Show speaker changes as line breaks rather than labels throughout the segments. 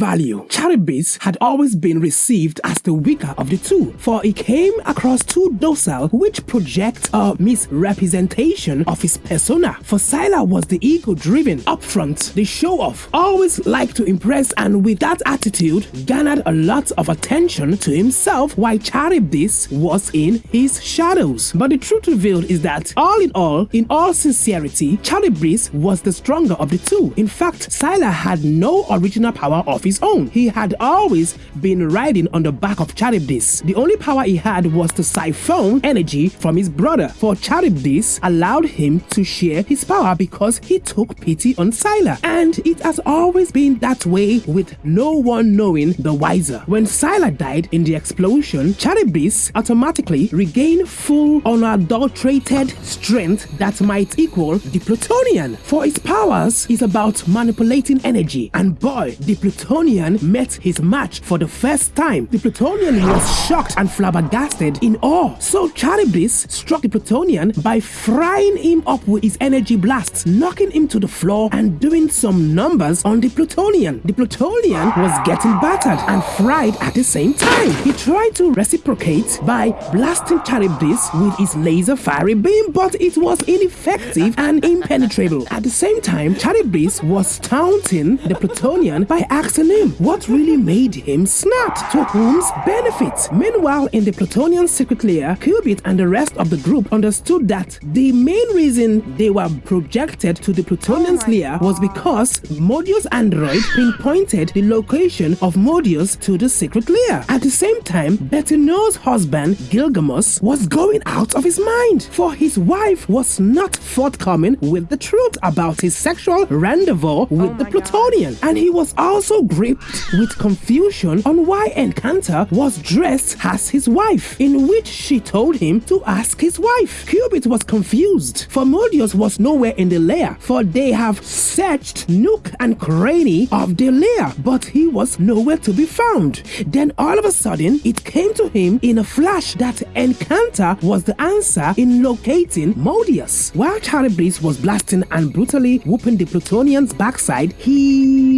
value, Charybdis had always been received as the weaker of the two, for he came across too docile, which projects a misrepresentation of his persona. For Scylla was the ego-driven, upfront, the show-off, always liked to impress and with that attitude garnered a lot of attention to himself while Charybdis was in his shadows. But the truth revealed is that all in all, in all sincerity, Charybdis was the stronger of the two. In fact, Scylla had no original power of his own. He had always been riding on the back of Charybdis. The only power he had was to siphon energy from his brother, for Charybdis allowed him to share his power because he took pity on Scylla. And it has always been that way with no one knowing the wiser. When Scylla died in the explosion, Charybdis automatically regained full unadulterated strength that might equal the Plutonian. For its powers is about manipulating energy. And boy, the Plutonian met his match for the first time. The Plutonian was shocked and flabbergasted in awe. So Charybdis struck the Plutonian by frying him up with his energy blasts, knocking him to the floor and doing some numbers on the Plutonian. The Plutonian was getting battered and fried at the same time. He tried to reciprocate by blasting Charybdis with his laser fiery beam, but it was ineffective and impenetrable. At the same time, Charybdis was taunting the Plutonian by asking him what really made him snap, to whom's benefit. Meanwhile, in the Plutonian secret lair, Qubit and the rest of the group understood that the main reason they were projected to the Plutonian's lair was because Modeus android pinpointed the location of Modeus to the secret lair. At the same time, Bette Noir's husband, Gilgamesh, was going out of his mind, for his wife was not forthcoming with the truth about his sexual rendezvous with the Plutonian. And he was also gripped with confusion on why Encanta was dressed as his wife, in which she told him to ask his wife. Qubit was confused, for Modeus was nowhere in the lair, for they have searched nook and cranny of the lair, but he was nowhere to be found. Then all of a sudden, it came to him in a flash that Encanta was the answer in locating Modeus. While Charybdis was blasting and brutally whooping the Plutonian's backside, he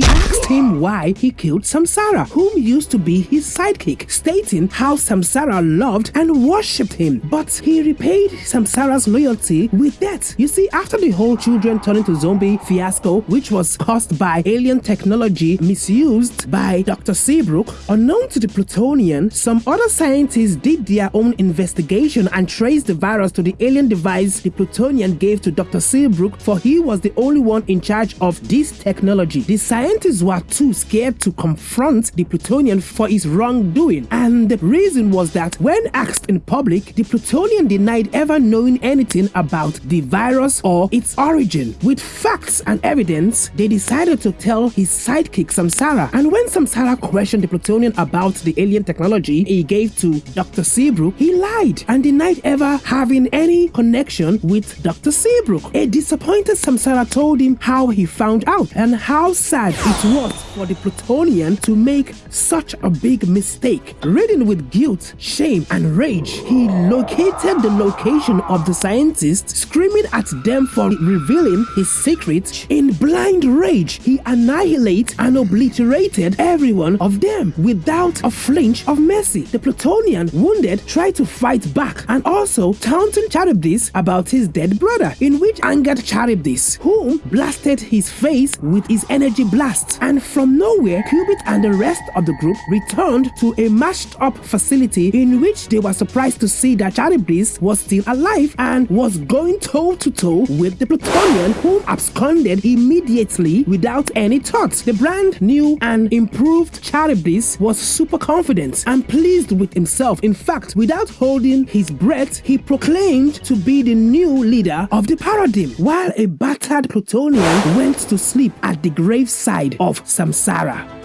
him why he killed Samsara, whom used to be his sidekick, stating how Samsara loved and worshipped him. But he repaid Samsara's loyalty with death. You see, after the whole children turning to zombie fiasco, which was caused by alien technology misused by Dr. Seabrook, unknown to the Plutonian, some other scientists did their own investigation and traced the virus to the alien device the Plutonian gave to Dr. Seabrook, for he was the only one in charge of this technology. The scientists were too scared to confront the Plutonian for his wrongdoing, and the reason was that when asked in public, the Plutonian denied ever knowing anything about the virus or its origin. With facts and evidence, they decided to tell his sidekick Samsara. And when Samsara questioned the Plutonian about the alien technology he gave to Dr. Seabrook, he lied and denied ever having any connection with Dr. Seabrook. A disappointed Samsara told him how he found out and how sad it was for the Plutonian to make such a big mistake. Ridden with guilt, shame, and rage, he located the location of the scientists, screaming at them for revealing his secret. In blind rage, he annihilated and obliterated every one of them without a flinch of mercy. The Plutonian, wounded, tried to fight back and also taunted Charybdis about his dead brother, in which angered Charybdis, whom blasted his face with his energy blast. And from nowhere, Qubit and the rest of the group returned to a mashed up facility in which they were surprised to see that Charybdis was still alive and was going toe to toe with the Plutonian, whom absconded immediately without any thought. The brand new and improved Charybdis was super confident and pleased with himself. In fact, without holding his breath, he proclaimed to be the new leader of the paradigm, while a battered Plutonian went to sleep at the graveside of Samsara.